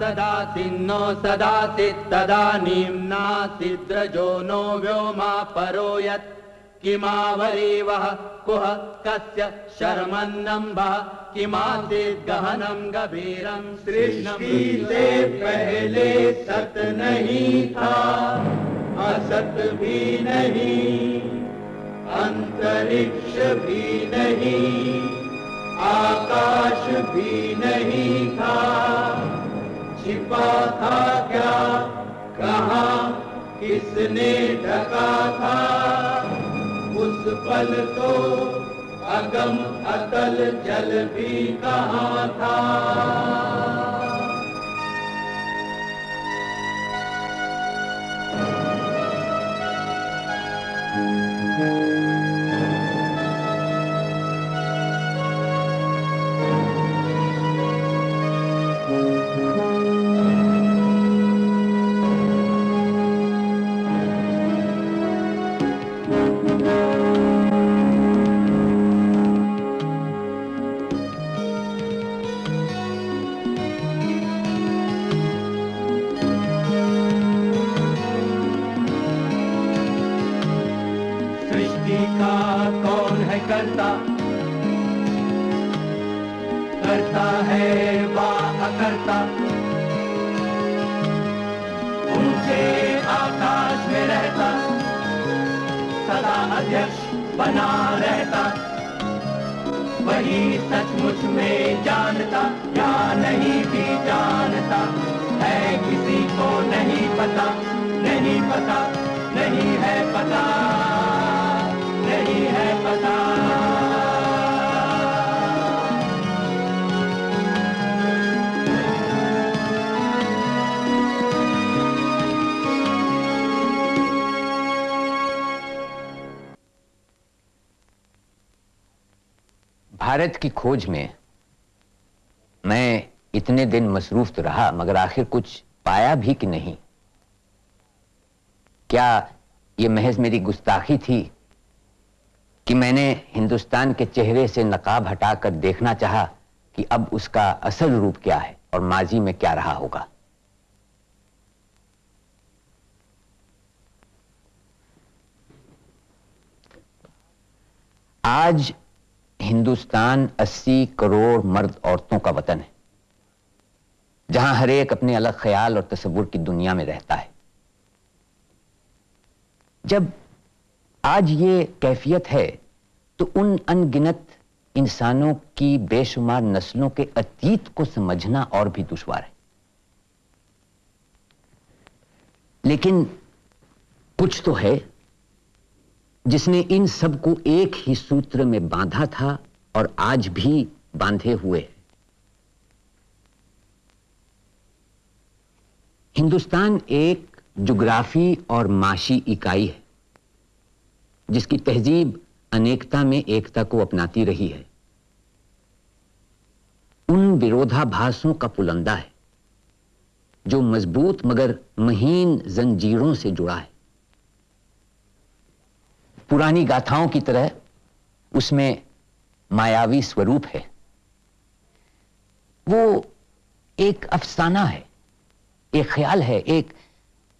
सदासिन्नो सदासित् तदानीं नासिद्रजो नो व्योमा परो यत्। किमावरीवः कुह कस्य शर्मन्नम्बः किमासीत् गहनं गभीरं सृष्टि से पहले सत नहीं था। असत भी नहीं, अंतरिक्ष भी नहीं, आकाश भी नहीं था। छिपा था क्या? कहा, किसने ढका था? उस पल तो अगम अतल जल भी कहा था? सृष्टि करता। करता है वा अकर्ता ऊँचे आकाश में रहता। सदा अध्यक्ष बना रहता। वही सचमुच में जानता, या नहीं भी जानता। है किसी को नहीं पता नहीं पता, नहीं है पता। भारत की खोज में मैं इतने दिन मसरूफ तो रहा, मगर आखिर कुछ पाया भी कि नहीं? क्या ये महज मेरी गुस्ताखी थी कि मैंने हिंदुस्तान के चेहरे से नकाब हटाकर देखना चाहा कि अब उसका असल रूप क्या है और माजी में क्या रहा होगा? आज हिंदुस्तान 80 करोड़ मर्द औरतों का वतन है, जहाँ हर एक अपने अलग ख्याल और तस्वुर की दुनिया में रहता है। जब आज ये कैफियत है तो उन अनगिनत इंसानों की बेशुमार नस्लों के अतीत को समझना और भी दुश्वार है। लेकिन कुछ तो है जिसने इन सबको एक ही सूत्र में बांधा था और आज भी बांधे हुए है। हिंदुस्तान एक जुग्राफी और माशी इकाई है, जिसकी तहजीब अनेकता में एकता को अपनाती रही है। उन विरोधाभासों का पुलंदा है, जो मज़बूत मगर महीन जंजीरों से जुड़ा है। पुरानी गाथाओं की तरह उसमें मायावी स्वरूप है। वो एक अफसाना है, एक ख्याल है, एक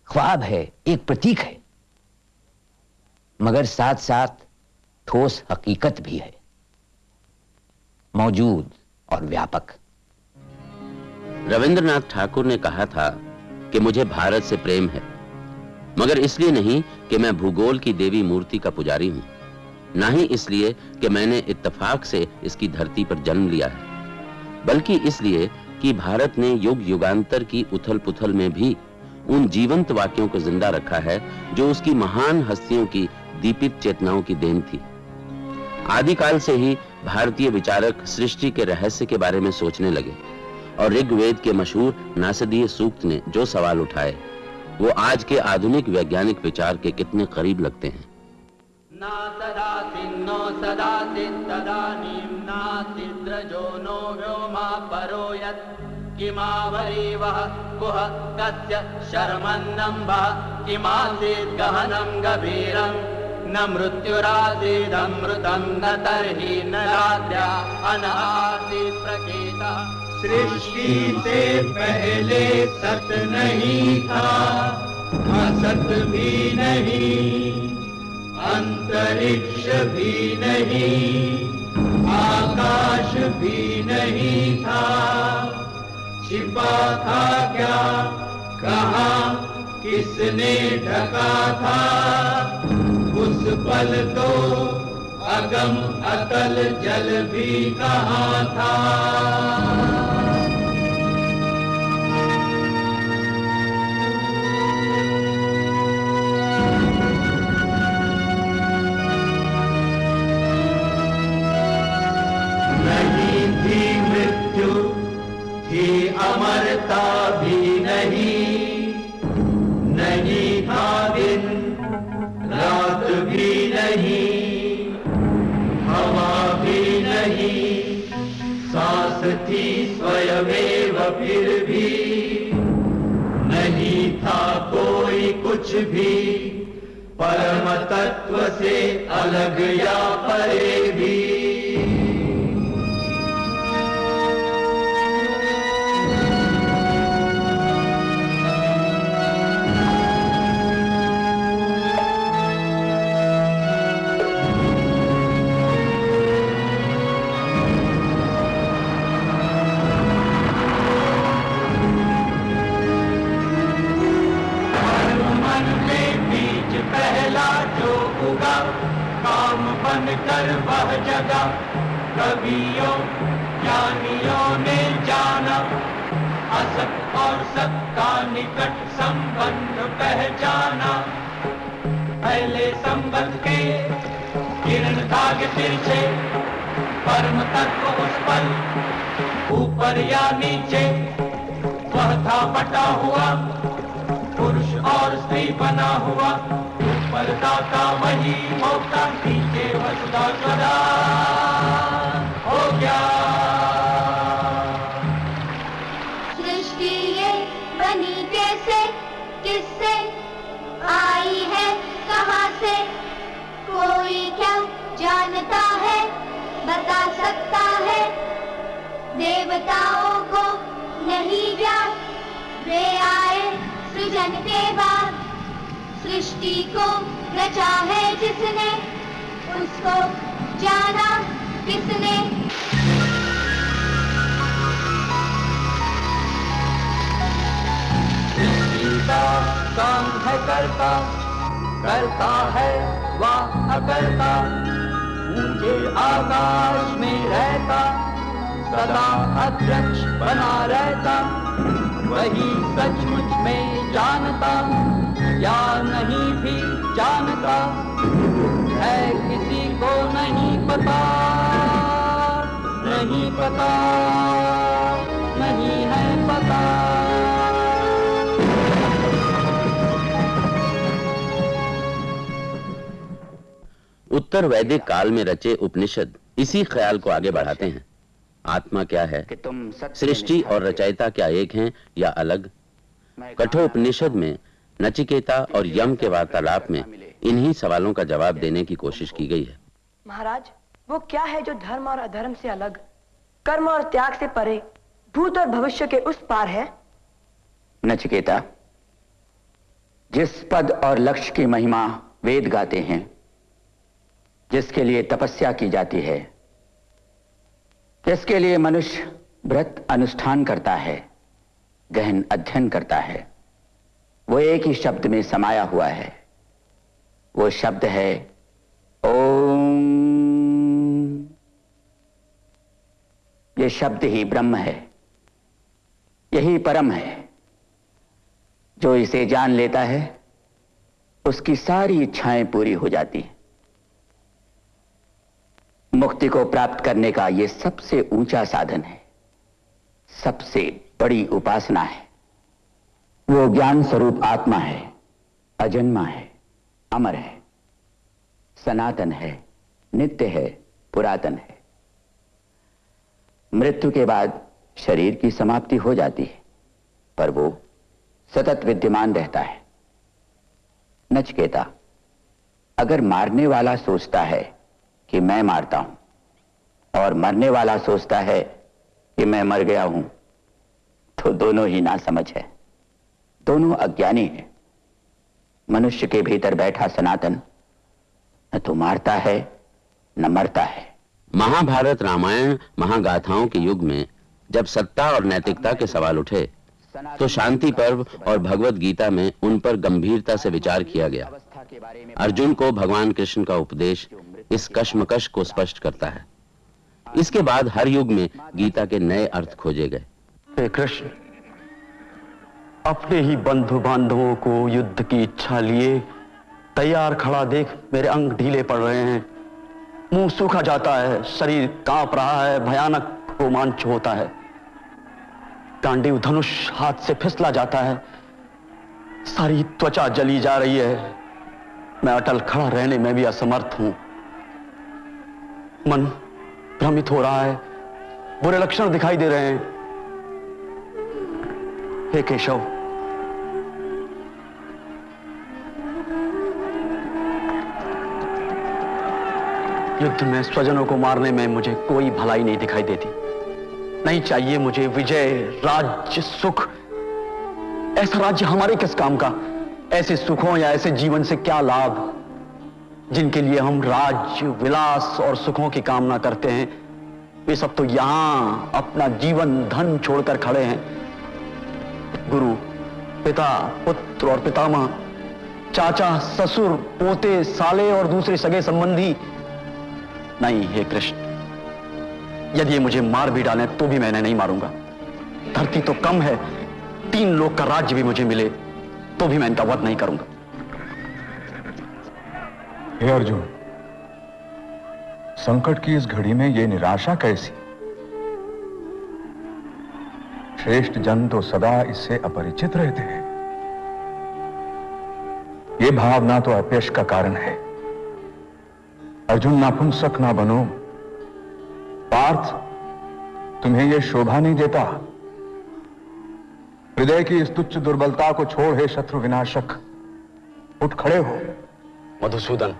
ख्वाब है, एक प्रतीक है। मगर साथ साथ ठोस हकीकत भी है। मौजूद और व्यापक। रविंद्रनाथ ठाकुर ने कहा था कि मुझे भारत से प्रेम है। मगर इसलिए नहीं कि मैं भूगोल की देवी मूर्ति का पुजारी हूँ। ना ही इसलिए कि मैंने इत्तेफाक से इसकी धरती पर जन्म लिया है, बल्कि इसलिए कि भारत ने युग युगांतर की उथल पुथल में भी उन जीवंत वाक्यों को ज़िंदा रखा है, जो उसकी महान हस्तियों की दीपित चेतनाओं की देन थी। आदिकाल से ही भारतीय विचारक सृष्टि के रहस्य के बारे में सोचने लगे, और ऋग्वेद के मशहूर नासदीय सूक्त ने जो सवाल उठाए वो आज के आधुनिक वैज्ञानिक विचार के कितने करीब लगते हैं। ना नासिद्रजो नो मृत्युरासीदमृतं न तर्हि न रात्र्या अन आसीत् प्रकेतः। सृष्टि से पहले सत नहीं था, असत भी नहीं, अंतरिक्ष भी नहीं, आकाश भी नहीं था। छिपा था क्या? कहा? किसने ढका था? उस पल तो अगम अतल जल भी कहा था? नहीं थी मृत्यु थी अमरता भी। थी स्वयमेव फिर भी। नहीं था कोई कुछ भी। परम तत्व से अलग या परे भी। कर वह जगा। कवियों, ज्ञानियों ने जाना। असत और सत का निकट संबंध पहचाना। पहले संबंध के किरण धागे तिरछे परम तत्व उस पल ऊपर या नीचे। वह था बटा हुआ, पुरुष और स्त्री बना हुआ। ऊपर दाता वही होता नीचे वसुधा सदा। हो गया। सृष्टि ये बनी कैसे, किससे आई है, कहाँ से? कोई क्या जानता है, बता सकता है? देवताओं को नहीं ज्ञान वे आए सृजन के बाद। सृष्टि को रचा है जिसने, उसको जाना किसने। गीता काम है, करता करता है, वह, अकरता। ऊँचे आकाश में रहता, सदा अध्यक्ष बना रहता। वही सचमुच में जानता। या नहीं भी जानता है किसी को नहीं पता। नहीं पता नहीं है पता। उत्तर वैदिक काल में रचे उपनिषद इसी ख्याल को आगे बढ़ाते हैं। आत्मा क्या है? तुम सृष्टि और रचयिता क्या एक हैं या अलग? कठोपनिषद में नचिकेता और यम के वार्तालाप में इन्हीं सवालों का जवाब देने की कोशिश की गई है। महाराज वो क्या है जो धर्म और अधर्म से अलग? कर्म और त्याग से परे भूत और भविष्य के उस पार है? नचिकेता जिस पद और लक्ष्य की महिमा वेद गाते हैं जिसके लिए तपस्या की जाती है जिसके लिए मनुष्य व्रत अनुष्ठान करता है गहन अध्ययन करता है वो एक ही शब्द में समाया हुआ है। वो शब्द है, ओम। ये शब्द ही ब्रह्म है। यही परम है। जो इसे जान लेता है, उसकी सारी इच्छाएँ पूरी हो जाती हैं। मुक्ति को प्राप्त करने का यह सबसे ऊँचा साधन है। सबसे बड़ी उपासना है। वो ज्ञान स्वरूप आत्मा है, अजन्मा है, अमर है, सनातन है, नित्य है, पुरातन है। मृत्यु के बाद शरीर की समाप्ति हो जाती है, पर वो सतत विद्यमान रहता है। नचकेता, अगर मारने वाला सोचता है कि मैं मारता हूँ, और मरने वाला सोचता है कि मैं मर गया हूँ तो दोनों ही ना समझ है। दोनों अज्ञानी है। मनुष्य के भीतर बैठा सनातन न तो मारता है न मरता है। महाभारत रामायण महागाथाओं के युग में जब सत्ता और नैतिकता के सवाल उठे तो शांति पर्व और भगवत गीता में उन पर गंभीरता से विचार किया गया। अर्जुन को भगवान कृष्ण का उपदेश इस कश्मकश को स्पष्ट करता है। इसके बाद हर युग में गीता के नए अर्थ खोजे गए। कृष्ण अपने ही बंधु बांधवों को युद्ध की इच्छा लिए, तैयार खड़ा देख मेरे अंग ढीले पड़ रहे हैं। मुँह सूखा जाता है, शरीर काँप रहा है, भयानक रोमांच होता है। गांडीव धनुष हाथ से फिसला जाता है। सारी त्वचा जली जा रही है। मैं अटल खड़ा रहने में भी असमर्थ हूँ। मन भ्रमित हो रहा है। बुरे लक्षण दिखाई दे रहे हैं। हे केशव युद्ध में स्वजनों को मारने में मुझे कोई भलाई नहीं दिखाई देती। नहीं चाहिए मुझे विजय, राज्य, सुख। ऐसा राज्य हमारे किस काम का? ऐसे सुखों या ऐसे जीवन से क्या लाभ? जिनके लिए हम राज्य विलास और सुखों की कामना करते हैं, वे सब तो यहाँ अपना जीवन, धन छोड़कर खड़े हैं। गुरु, पिता, पुत्र और पितामह, चाचा, ससुर, पोते, साले और दूसरे सगे संबंधी नहीं, हे कृष्ण। यदि ये मुझे मार भी डालें तो भी मैंने नहीं मारूँगा। धरती तो कम है, तीन लोग का राज्य भी मुझे मिले तो भी मैं इनका वध नहीं करूँगा। हे अर्जुन, संकट की इस घड़ी में यह निराशा कैसी? श्रेष्ठ जन तो सदा इससे अपरिचित रहते हैं। यह भावना तो अपयश का कारण है। अर्जुन नापुंसक ना बनो। पार्थ, तुम्हें यह शोभा नहीं देता। हृदय की इस तुच्छ दुर्बलता को छोड़ हे शत्रु विनाशक, उठ खड़े हो। मधुसूदन,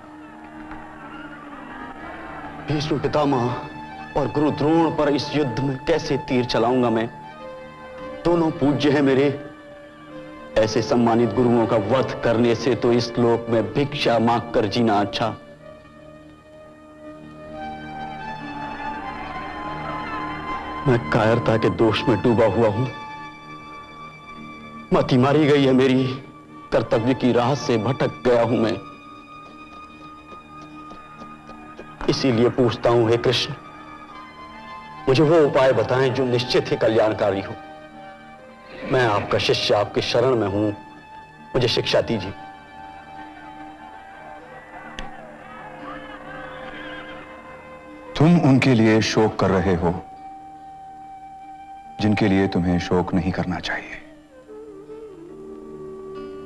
भीष्म पितामह और गुरु द्रोण पर इस युद्ध में कैसे तीर चलाऊँगा मैं? दोनों पूज्य हैं मेरे। ऐसे सम्मानित गुरुओं का वध करने से तो इस लोक में भिक्षा मांग कर जीना अच्छा। मैं कायरता के दोष में डूबा हुआ हूँ। मती मारी गई है मेरी। कर्तव्य की राह से भटक गया हूँ मैं। इसीलिए पूछता हूँ, हे कृष्ण, मुझे वो उपाय बताएँ जो निश्चित ही कल्याणकारी हो। मैं आपका शिष्य आपके शरण में हूँ। मुझे शिक्षा दीजिए। तुम उनके लिए शोक कर रहे हो। जिनके लिए तुम्हें शोक नहीं करना चाहिए।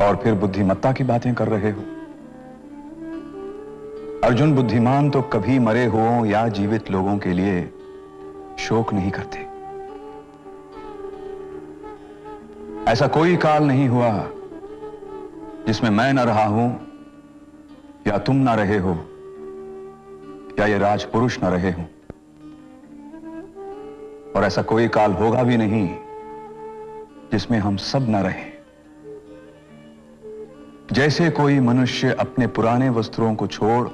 और फिर बुद्धिमत्ता की बातें कर रहे हो। अर्जुन बुद्धिमान तो कभी मरे हुओं या जीवित लोगों के लिए शोक नहीं करते। ऐसा कोई काल नहीं हुआ जिसमें मैं न रहा हूँ या तुम ना रहे हो या ये राजपुरुष न रहे हों। और ऐसा कोई काल होगा भी नहीं जिसमें हम सब न रहें। जैसे कोई मनुष्य अपने पुराने वस्त्रों को छोड़,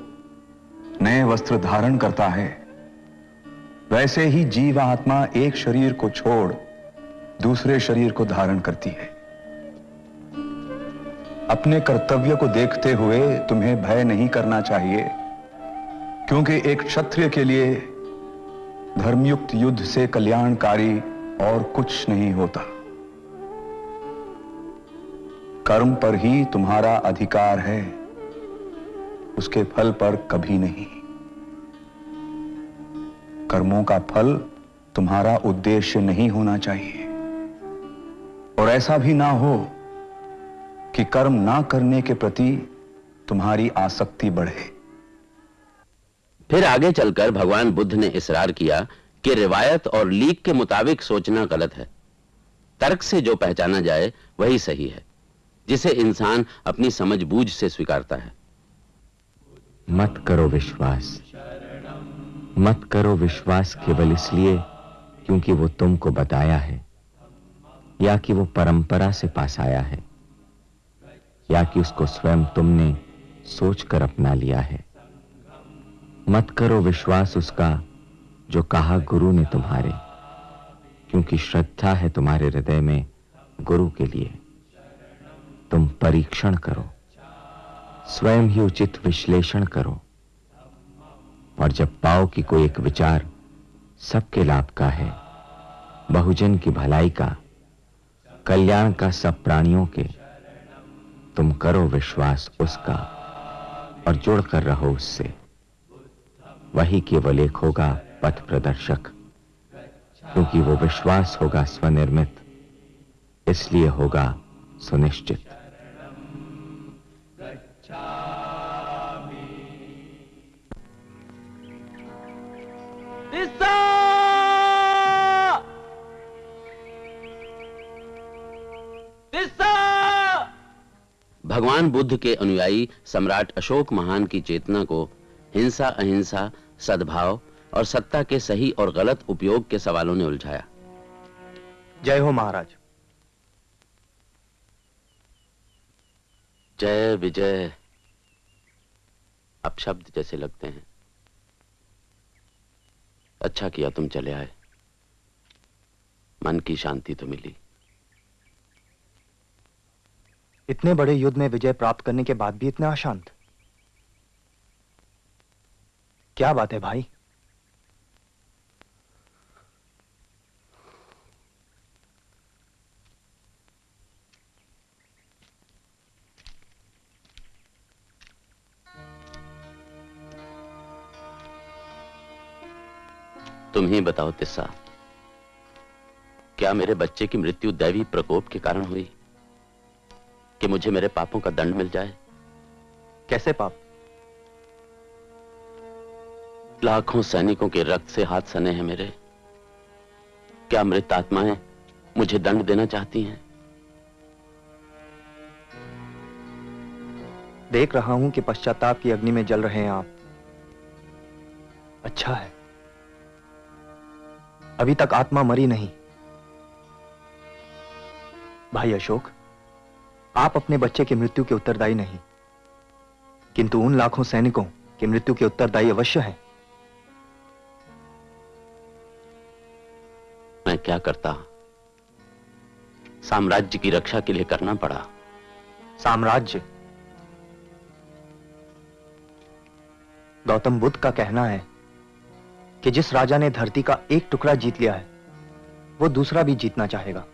नए वस्त्र धारण करता है, वैसे ही जीव आत्मा एक शरीर को छोड़, दूसरे शरीर को धारण करती है। अपने कर्तव्य को देखते हुए तुम्हें भय नहीं करना चाहिए, क्योंकि एक क्षत्रिय के लिए धर्मयुक्त युद्ध से कल्याणकारी और कुछ नहीं होता। कर्म पर ही तुम्हारा अधिकार है। उसके फल पर कभी नहीं। कर्मों का फल तुम्हारा उद्देश्य नहीं होना चाहिए। और ऐसा भी ना हो कि कर्म ना करने के प्रति तुम्हारी आसक्ति बढ़े। फिर आगे चलकर भगवान बुद्ध ने इसरार किया कि रिवायत और लीक के मुताबिक सोचना गलत है। तर्क से जो पहचाना जाए, वही सही है, जिसे इंसान अपनी समझ बूझ से स्वीकारता है। मत करो विश्वास। मत करो विश्वास केवल इसलिए क्योंकि वो तुमको बताया है, या कि वो परंपरा से पास आया है, या कि उसको स्वयं तुमने सोचकर अपना लिया है। मत करो विश्वास उसका, जो कहा गुरु ने तुम्हारे। क्योंकि श्रद्धा है तुम्हारे हृदय में गुरु के लिए। तुम परीक्षण करो। स्वयं ही उचित विश्लेषण करो। और जब पाओ कि कोई एक विचार सबके लाभ का है, बहुजन की भलाई का, कल्याण का सब प्राणियों के, तुम करो विश्वास उसका और जुड़कर रहो उससे। वही केवल एक होगा पथ प्रदर्शक क्योंकि वो विश्वास होगा स्वनिर्मित इसलिए होगा सुनिश्चित। भगवान बुद्ध के अनुयायी सम्राट अशोक महान की चेतना को हिंसा अहिंसा सद्भाव और सत्ता के सही और गलत उपयोग के सवालों ने उलझाया। जय हो महाराज। जय विजय। अब शब्द जैसे लगते हैं। अच्छा किया तुम चले आए। मन की शांति तो मिली। इतने बड़े युद्ध में विजय प्राप्त करने के बाद भी इतना अशांत। क्या बात है भाई? तुम ही बताओ तिस्सा क्या मेरे बच्चे की मृत्यु दैवी प्रकोप के कारण हुई? कि मुझे मेरे पापों का दंड मिल जाए? कैसे पाप? लाखों सैनिकों के रक्त से हाथ सने हैं मेरे। क्या मृत आत्माएँ मुझे दंड देना चाहती हैं? देख रहा हूँ कि पश्चाताप की अग्नि में जल रहे हैं आप। अच्छा है। अभी तक आत्मा मरी नहीं। भाई अशोक, आप अपने बच्चे की मृत्यु के उत्तरदायी नहीं। किंतु उन लाखों सैनिकों की मृत्यु के उत्तरदायी अवश्य हैं। मैं क्या करता? साम्राज्य की रक्षा के लिए करना पड़ा। साम्राज्य? गौतम बुद्ध का कहना है कि जिस राजा ने धरती का एक टुकड़ा जीत लिया है, वो दूसरा भी जीतना चाहेगा।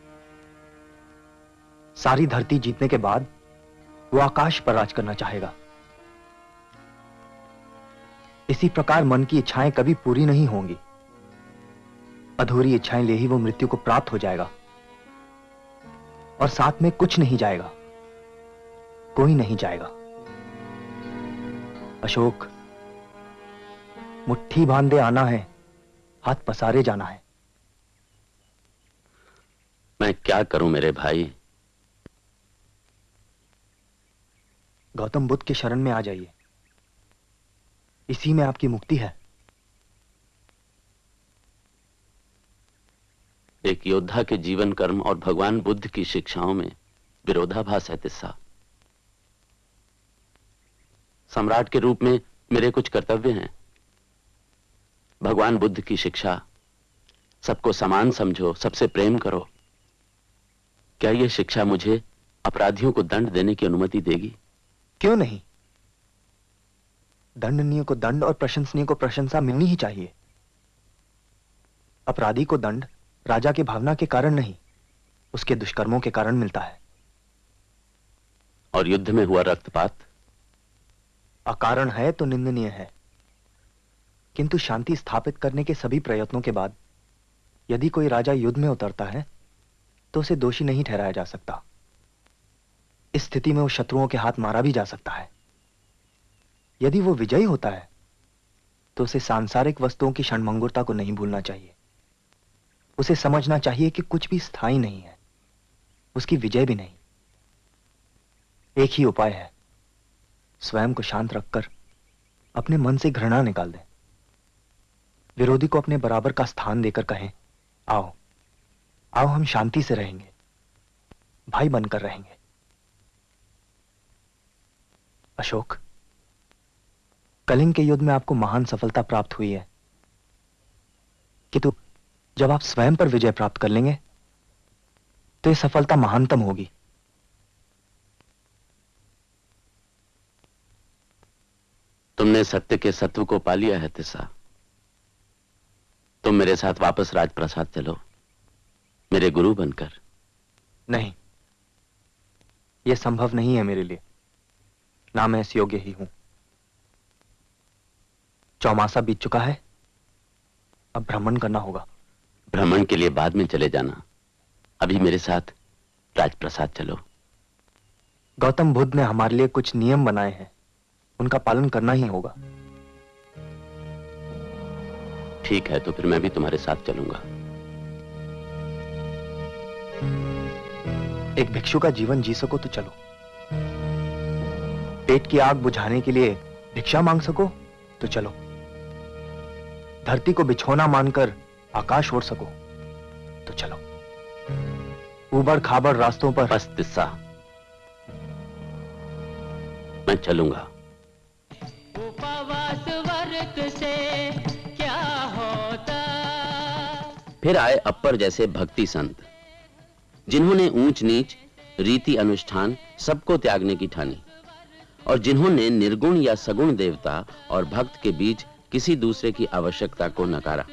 सारी धरती जीतने के बाद वो आकाश पर राज करना चाहेगा। इसी प्रकार मन की इच्छाएँ कभी पूरी नहीं होंगी। अधूरी इच्छाएँ ले ही वो मृत्यु को प्राप्त हो जाएगा। और साथ में कुछ नहीं जाएगा। कोई नहीं जाएगा। अशोक मुट्ठी बांधे आना है हाथ पसारे जाना है। मैं क्या करूँ मेरे भाई? गौतम बुद्ध के शरण में आ जाइए। इसी में आपकी मुक्ति है। एक योद्धा के जीवन कर्म और भगवान बुद्ध की शिक्षाओं में विरोधाभास है तिस्सा। सम्राट के रूप में मेरे कुछ कर्तव्य हैं। भगवान बुद्ध की शिक्षा, सबको समान समझो, सबसे प्रेम करो। क्या यह शिक्षा मुझे अपराधियों को दंड देने की अनुमति देगी? क्यों नहीं? दंडनीय को दंड और प्रशंसनीय को प्रशंसा मिलनी ही चाहिए। अपराधी को दंड राजा की भावना के कारण नहीं उसके दुष्कर्मों के कारण मिलता है। और युद्ध में हुआ रक्तपात? अकारण है तो निंदनीय है। किंतु शांति स्थापित करने के सभी प्रयत्नों के बाद यदि कोई राजा युद्ध में उतरता है तो उसे दोषी नहीं ठहराया जा सकता। इस स्थिति में वो शत्रुओं के हाथ मारा भी जा सकता है। यदि वो विजयी होता है तो उसे सांसारिक वस्तुओं की क्षणमंगुरता को नहीं भूलना चाहिए। उसे समझना चाहिए कि कुछ भी स्थायी नहीं है। उसकी विजय भी नहीं। एक ही उपाय है। स्वयं को शांत रखकर अपने मन से घृणा निकाल दें। विरोधी को अपने बराबर का स्थान देकर कहें, आओ आओ हम शांति से रहेंगे। भाई बनकर रहेंगे। अशोक, कलिंग के युद्ध में आपको महान सफलता प्राप्त हुई है। कि किंतु जब आप स्वयं पर विजय प्राप्त कर लेंगे तो यह सफलता महानतम होगी। तुमने सत्य के सत्व को पा लिया है तिस्सा। तुम मेरे साथ वापस राजप्रसाद चलो। मेरे गुरु बनकर। नहीं यह संभव नहीं है मेरे लिए। ना मैं इस योग्य ही हूँ। चौमासा बीत चुका है अब भ्रमण करना होगा। भ्रमण के लिए बाद में चले जाना। अभी मेरे साथ राजप्रसाद चलो। गौतम बुद्ध ने हमारे लिए कुछ नियम बनाए हैं। उनका पालन करना ही होगा। ठीक है तो फिर मैं भी तुम्हारे साथ चलूँगा। एक भिक्षु का जीवन जी सको तो चलो। पेट की आग बुझाने के लिए भिक्षा मांग सको तो चलो। धरती को बिछोना मानकर आकाश ओढ़ सको तो चलो। उबड़ खाबड़ रास्तों पर। बस तिस्सा मैं चलूँगा। उपवास व्रत से क्या होता? फिर आए अपर जैसे भक्ति संत जिन्होंने ऊंच नीच रीति अनुष्ठान सबको त्यागने की ठानी और जिन्होंने निर्गुण या सगुण देवता और भक्त के बीच किसी दूसरे की आवश्यकता को नकारा।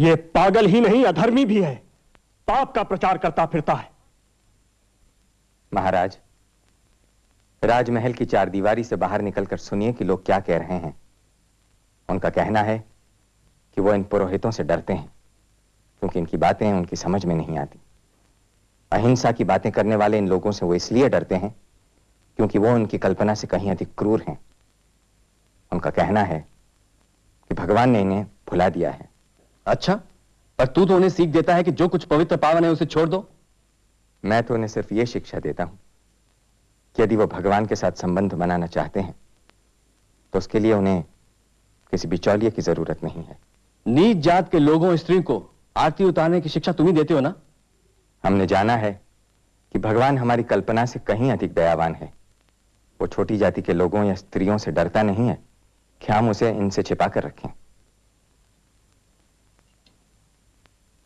ये पागल ही नहीं, अधर्मी भी है। पाप का प्रचार करता फिरता है। महाराज, राजमहल की चार दीवारी से बाहर निकलकर सुनिए कि लोग क्या कह रहे हैं। उनका कहना है कि वो इन पुरोहितों से डरते हैं, क्योंकि इनकी बातें उनकी समझ में नहीं आती। अहिंसा की बातें करने वाले इन लोगों से वो इसलिए डरते हैं क्योंकि वो उनकी कल्पना से कहीं अधिक क्रूर हैं। उनका कहना है कि भगवान ने इन्हें भुला दिया है। अच्छा पर तू तो उन्हें सीख देता है कि जो कुछ पवित्र पावन है उसे छोड़ दो। मैं तो उन्हें सिर्फ़ यह शिक्षा देता हूँ कि यदि वो भगवान के साथ संबंध बनाना चाहते हैं तो उसके लिए उन्हें किसी बिचौलिए की ज़रूरत नहीं है। नीच जात के लोगों स्त्री को आरती उतारने की शिक्षा तुम ही देते हो ना? हमने जाना है कि भगवान हमारी कल्पना से कहीं अधिक दयावान है। वो छोटी जाति के लोगों या स्त्रियों से डरता नहीं है। कि हम उसे इनसे छिपा कर रखें?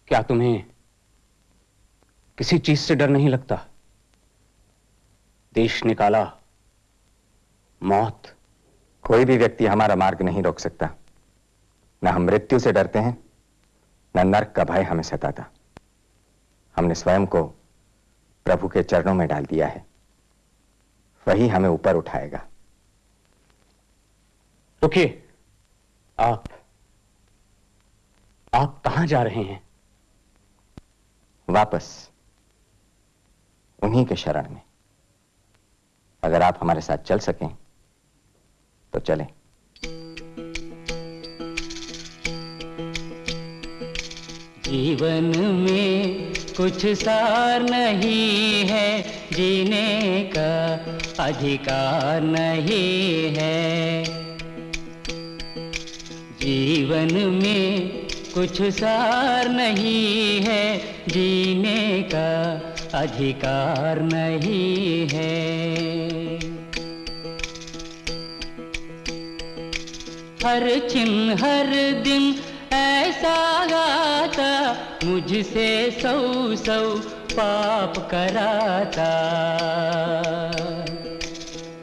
क्या तुम्हें किसी चीज़ से डर नहीं लगता? देश निकाला, मौत, कोई भी व्यक्ति हमारा मार्ग नहीं रोक सकता। न हम मृत्यु से डरते हैं, न नर्क का भय हमें सताता। हमने स्वयं को प्रभु के चरणों में डाल दिया है। वही हमें ऊपर उठाएगा। रुकिए। आप आप कहाँ जा रहे हैं? वापस उन्हीं के शरण में। अगर आप हमारे साथ चल सकें तो चलें। जीवन में कुछ सार नहीं है, जीने का अधिकार नहीं है। जीवन में कुछ सार नहीं है, जीने का अधिकार नहीं है। हर छिन हर दिन ऐसा गाता, मुझसे सौ सौ पाप कराता।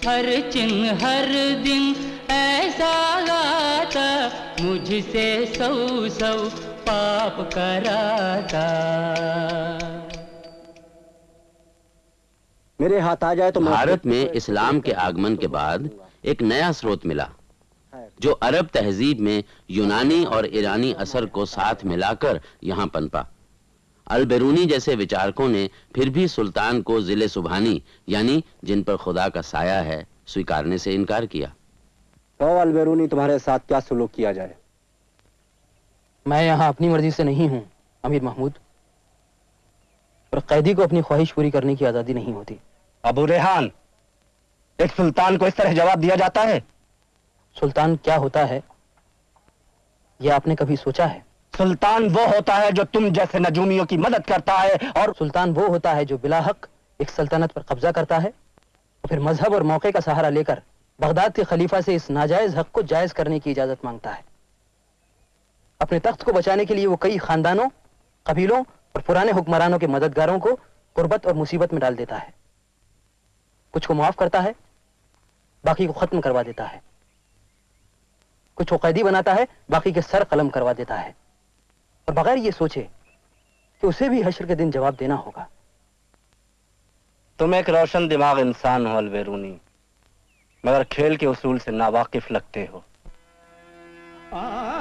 हर चिन्ह, हर दिन ऐसा गाता मुझसे सौ सौ पाप कराता। मेरे हाथ आ जाए तो भारत में इस्लाम के आगमन के बाद एक नया स्रोत मिला जो अरब तहजीब में यूनानी और ईरानी असर को साथ मिलाकर यहाँ पनपा। अल बेरूनी जैसे विचारकों ने फिर भी सुल्तान को ज़िले सुबहानी यानी जिन पर खुदा का साया है स्वीकारने से इनकार किया। तो अलबेरूनी तुम्हारे साथ क्या सुलूक किया जाए? मैं यहाँ अपनी मर्ज़ी से नहीं हूँ अमीर महमूद। पर कैदी को अपनी ख्वाहिश पूरी करने की आज़ादी नहीं होती। अबू रेहान एक सुल्तान को इस तरह जवाब दिया जाता है? सुल्तान क्या होता है यह आपने कभी सोचा है? सुल्तान वो होता है जो तुम जैसे नजूमियों की मदद करता है और सुल्तान वो होता है जो बिला हक एक सल्तनत पर कब्जा करता है और फिर मज़हब और मौके का सहारा लेकर बगदाद के खलीफा से इस नाजायज हक को जायज़ करने की इजाज़त माँगता है। अपने तख्त को बचाने के लिए वो कई खानदानों, कबीलों और पुराने हुक्मरानों के मददगारों को गुर्बत और मुसीबत में डाल देता है। कुछ को माफ़ करता है, बाकी को खत्म करवा देता है। कुछ को कैदी बनाता है, बाकी के सर कलम करवा देता है। और बगैर ये सोचे कि उसे भी हशर के दिन जवाब देना होगा। तुम एक रोशन दिमाग इंसान हो अलबेरूनी। मगर खेल के उसूल से नावाकिफ लगते हो। जहाल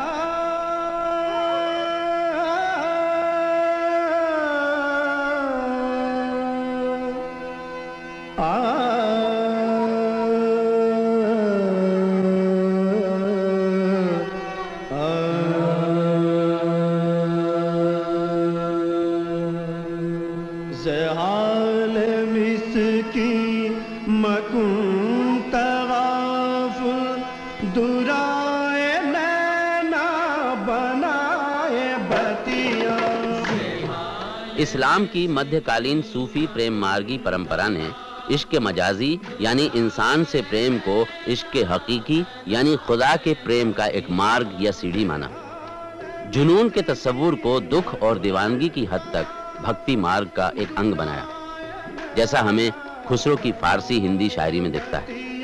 इस्लाम की मध्यकालीन सूफी प्रेम मार्गी परंपरा ने इश्क मजाजी, यानी इंसान से प्रेम को इश्क हकीकी, यानी खुदा के प्रेम का एक मार्ग या सीढ़ी माना। जुनून के तस्वूर को दुख और दीवानगी की हद तक भक्ति मार्ग का एक अंग बनाया। जैसा हमें खुसरो की फारसी हिंदी शायरी में दिखता है।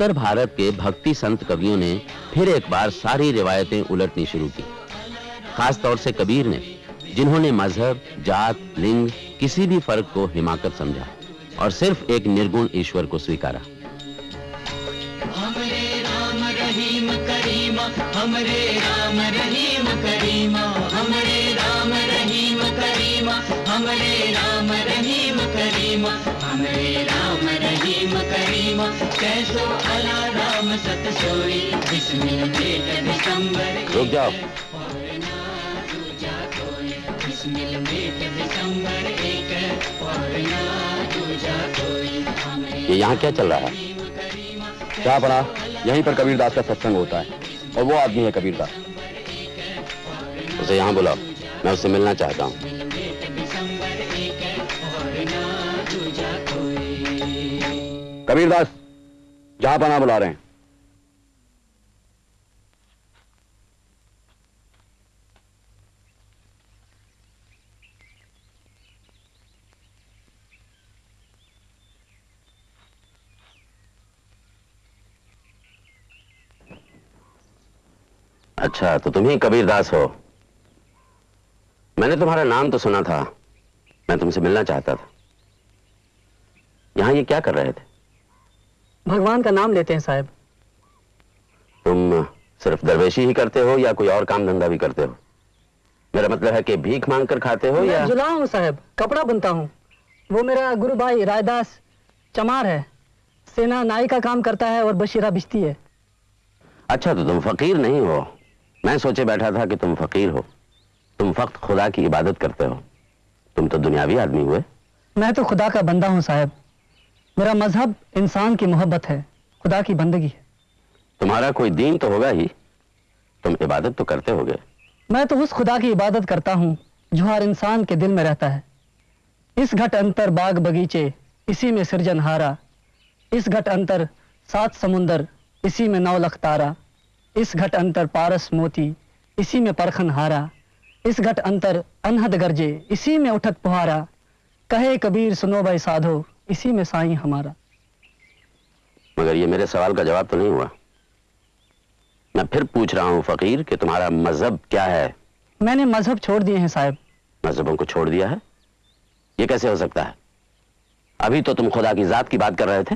उत्तर भारत के भक्ति संत कवियों ने फिर एक बार सारी रिवायतें उलटनी शुरू की। खास तौर से कबीर ने, जिन्होंने मज़हब, जात, लिंग, किसी भी फ़र्क को हिमाकत समझा और सिर्फ़ एक निर्गुण ईश्वर को स्वीकारा। हमरे राम रहीम करीमा, हमरे राम रहीम करीमा। कैसो अला सत सोई बिस्मिल मेट दिसंबर रुक जाओ। बिस्मिल मेट दिसंबर एक और ना दूजा कोई ये यहाँ क्या चल रहा है? क्या बना यहीं पर कबीरदास का सत्संग होता है और वो आदमी है कबीरदास। उसे यहाँ बुलाओ मैं उससे मिलना चाहता हूँ। कबीरदास जहाँ पना बुला रहे हैं। अच्छा तो तुम ही कबीरदास हो। मैंने तुम्हारा नाम तो सुना था। मैं तुमसे मिलना चाहता था। यहाँ ये क्या कर रहे थे? भगवान का नाम लेते हैं साहब। तुम सिर्फ़ दरवेशी ही करते हो या कोई और काम धंधा भी करते हो? मेरा मतलब है कि भीख मांग कर खाते हो या जुला हूँ साहब कपड़ा बुनता हूँ। वो मेरा गुरु भाई रायदास चमार है। सेना नाई का काम करता है और बशीरा बिजती है। अच्छा तो तुम फकीर नहीं हो। मैं सोचे बैठा था कि तुम फकीर हो। तुम फक्त खुदा की इबादत करते हो। तुम तो दुनियावी आदमी हुए। मैं तो खुदा का बंदा हूँ साहब। मेरा मज़हब इंसान की मोहब्बत है खुदा की बंदगी है। तुम्हारा कोई दीन तो होगा ही। तुम इबादत तो करते होगे। मैं तो उस खुदा की इबादत करता हूँ जो हर इंसान के दिल में रहता है। इस घट अंतर बाग बगीचे इसी में सृजनहारा इस घट अंतर सात समुंदर इसी में नौ लख तारा। इस घट अंतर पारस मोती इसी में परखन हारा इस घट अंतर अनहद गरजे इसी में उठत पुहारा। कहे कबीर सुनो भाई साधो इसी में साईं हमारा। मगर ये मेरे सवाल का जवाब तो नहीं हुआ। मैं फिर पूछ रहा हूँ फकीर कि तुम्हारा मज़हब क्या है? मैंने मज़हब छोड़ दिए हैं साहब। मजहबों को छोड़ दिया है? ये कैसे हो सकता है? अभी तो तुम खुदा की जात की बात कर रहे थे।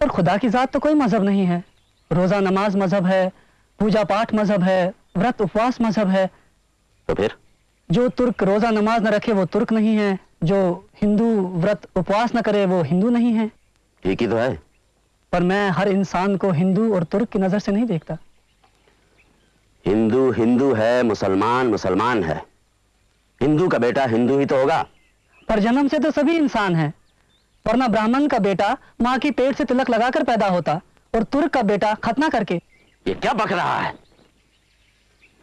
पर खुदा की जात तो कोई मज़हब नहीं है। रोजा नमाज़ मज़हब है पूजा पाठ मज़हब है व्रत उपवास मज़हब है। तो फिर? जो तुर्क रोजा नमाज़ न रखे वो तुर्क नहीं है। जो हिंदू व्रत उपवास न करे वो हिंदू नहीं है। ठीक ही तो है। पर मैं हर इंसान को हिंदू और तुर्क की नज़र से नहीं देखता। हिंदू हिंदू है मुसलमान मुसलमान है। हिंदू का बेटा हिंदू ही तो होगा। पर जन्म से तो सभी इंसान हैं। वरना ब्राह्मण का बेटा माँ की पेट से तिलक लगाकर पैदा होता और तुर्क का बेटा खतना करके। ये क्या बक रहा है?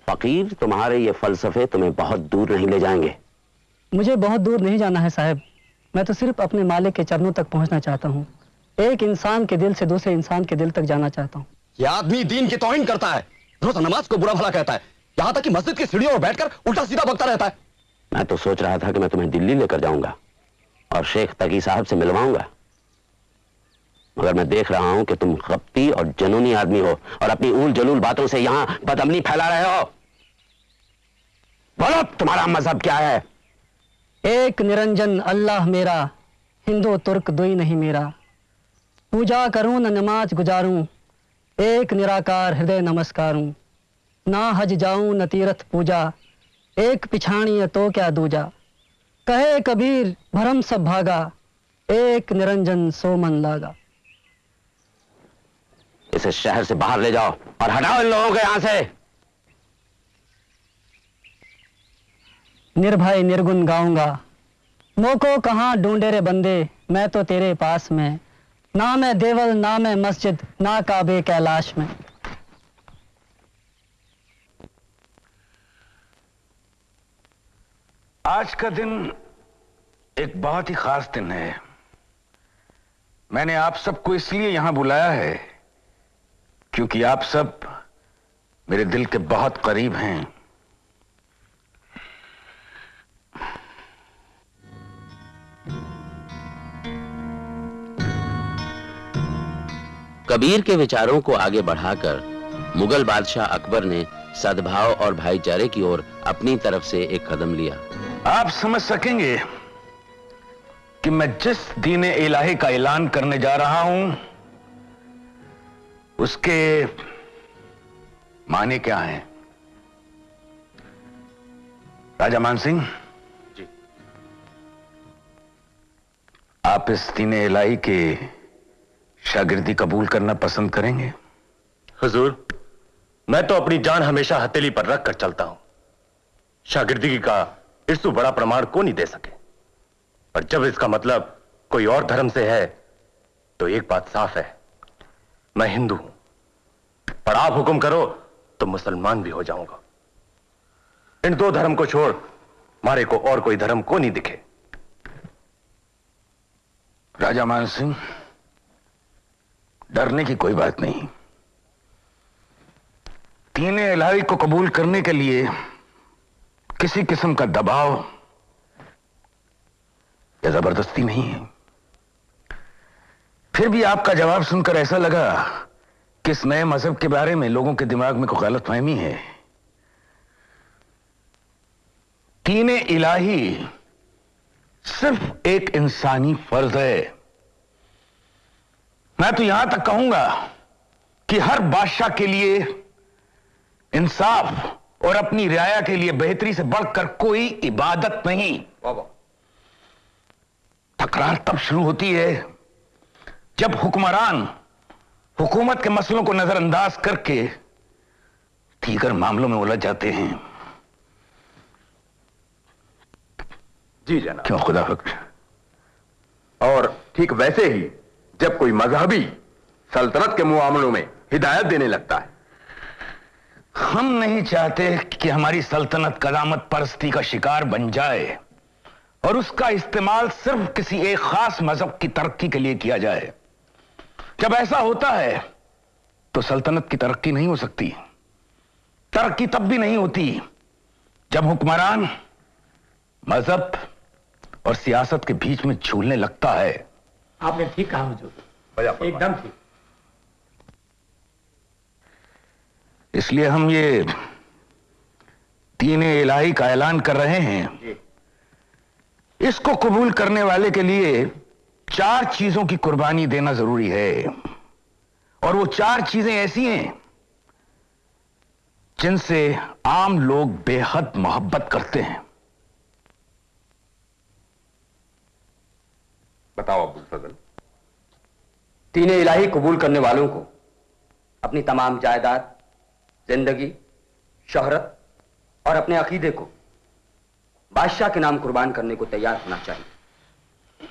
फकीर तुम्हारे ये फलसफे तुम्हें बहुत दूर नहीं ले जाएँगे। मुझे बहुत दूर नहीं जाना है साहब। मैं तो सिर्फ़ अपने मालिक के चरणों तक पहुँचना चाहता हूँ। एक इंसान के दिल से दूसरे इंसान के दिल तक जाना चाहता हूँ। यह आदमी दीन की तोहिन करता है। रोज नमाज़ को बुरा भला कहता है। यहाँ तक कि मस्जिद की सीढ़ियों पर बैठकर उल्टा सीधा बकता रहता है। मैं तो सोच रहा था कि मैं तुम्हें दिल्ली लेकर जाऊँगा और शेख तकी साहब से मिलवाऊँगा। मगर मैं देख रहा हूँ कि तुम खपती और जनूनी आदमी हो और अपनी ऊल जलूल बातों से यहाँ बदमनी फैला रहे हो। बोलो तुम्हारा मज़हब क्या है? एक निरंजन अल्लाह मेरा, हिंदू तुर्क दुई नहीं मेरा। पूजा करूँ न नमाज़ गुजारूं, एक निराकार हृदय नमस्कारूं। ना हज जाऊँ न तीर्थ पूजा, एक पिछाणी तो क्या दूजा। कहे कबीर, भरम सब भागा, एक निरंजन सो मन लागा। इसे शहर से बाहर ले जाओ और हटाओ इन लोगों को यहाँ से। निर्भय निर्गुण गाऊँगा मोको कहाँ ढूंढे रे बंदे, मैं तो तेरे पास में। ना मैं देवल, ना मैं मस्जिद, ना काबे कैलाश में। आज का दिन एक बहुत ही खास दिन है। मैंने आप सबको इसलिए यहाँ बुलाया है, क्योंकि आप सब मेरे दिल के बहुत करीब हैं। कबीर के विचारों को आगे बढ़ाकर मुगल बादशाह अकबर ने सद्भाव और भाईचारे की ओर अपनी तरफ़ से एक कदम लिया। आप समझ सकेंगे कि मैं जिस दीन इलाही का ऐलान करने जा रहा हूँ उसके माने क्या हैं? राजा मान सिंह? जी। आप इस दीन इलाही के शागिर्दी कबूल करना पसंद करेंगे? हजूर मैं तो अपनी जान हमेशा हथेली पर रख कर चलता हूँ। शागिर्दगी का इससे बड़ा प्रमाण को नहीं दे सके। पर जब इसका मतलब कोई और धर्म से है तो एक बात साफ़ है। मैं हिंदू हूँ। पर आप हुक्म करो तो मुसलमान भी हो जाऊँगा। इन दो धर्म को छोड़ मारे को और कोई धर्म को नहीं दिखे। राजा मान सिंह डरने की कोई बात नहीं। तीन इलाही को कबूल करने के लिए किसी किस्म का दबाव या ज़बरदस्ती नहीं है। फिर भी आपका जवाब सुनकर ऐसा लगा कि इस नए मज़हब के बारे में लोगों के दिमाग में कोई गलत फहमी है। तीन इलाही सिर्फ़ एक इंसानी फ़र्ज़ है। मैं तो यहाँ तक कहूँगा कि हर बादशाह के लिए इंसाफ और अपनी रियाया के लिए बेहतरी से बढ़कर कोई इबादत नहीं। तकरार तब शुरू होती है जब हुक्मरान हुकूमत के मसलों को नजरअंदाज करके दीगर मामलों में उलझ जाते हैं। जी जनाब। क्यों खुदा और ठीक वैसे ही जब कोई मजहबी सल्तनत के मामलों में हिदायत देने लगता है। हम नहीं चाहते कि हमारी सल्तनत कदामत परस्ती का शिकार बन जाए और उसका इस्तेमाल सिर्फ़ किसी एक खास मज़हब की तरक्की के लिए किया जाए। जब ऐसा होता है तो सल्तनत की तरक्की नहीं हो सकती। तरक्की तब भी नहीं होती जब हुक्मरान मज़हब और सियासत के बीच में झूलने लगता है। आपने ठीक कहा हुजूर। एकदम ठीक। इसलिए हम ये तीन इलाही का ऐलान कर रहे हैं। इसको कबूल करने वाले के लिए चार चीज़ों की कुर्बानी देना ज़रूरी है। और वो चार चीज़ें ऐसी हैं जिनसे आम लोग बेहद मोहब्बत करते हैं। बताओ अब्दुल फजल तीन इलाही कबूल करने वालों को अपनी तमाम जायदाद ज़िंदगी शोहरत और अपने अकीदे को बादशाह के नाम कुर्बान करने को तैयार होना चाहिए।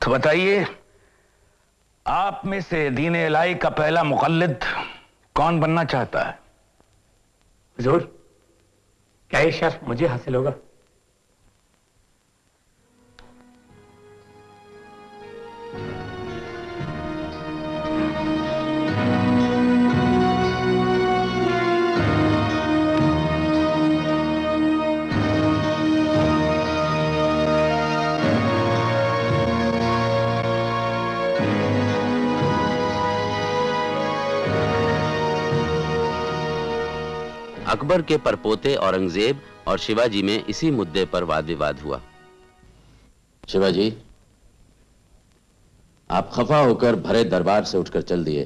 तो बताइए आप में से दीन इलाही का पहला मुकल्लिद कौन बनना चाहता है? हुजूर क्या ये शर्फ मुझे हासिल होगा? अकबर के परपोते औरंगज़ेब और शिवाजी में इसी मुद्दे पर वाद विवाद हुआ। शिवाजी आप खफा होकर भरे दरबार से उठकर चल दिए।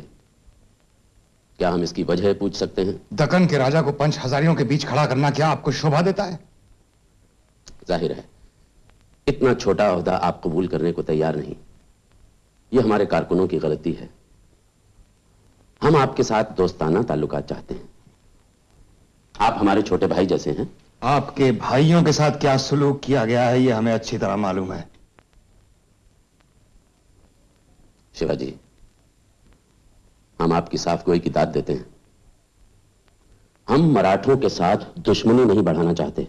क्या हम इसकी वजह पूछ सकते हैं? दक्कन के राजा को पंच हजारियों के बीच खड़ा करना क्या आपको शोभा देता है? ज़ाहिर है इतना छोटा अहदा आप कबूल करने को तैयार नहीं। यह हमारे कारकुनों की गलती है। हम आपके साथ दोस्ताना ताल्लुकात चाहते हैं। आप हमारे छोटे भाई जैसे हैं। आपके भाइयों के साथ क्या सुलूक किया गया है यह हमें अच्छी तरह मालूम है। शिवाजी हम आपकी साफ़ गोई की दाद देते हैं। हम मराठों के साथ दुश्मनी नहीं बढ़ाना चाहते।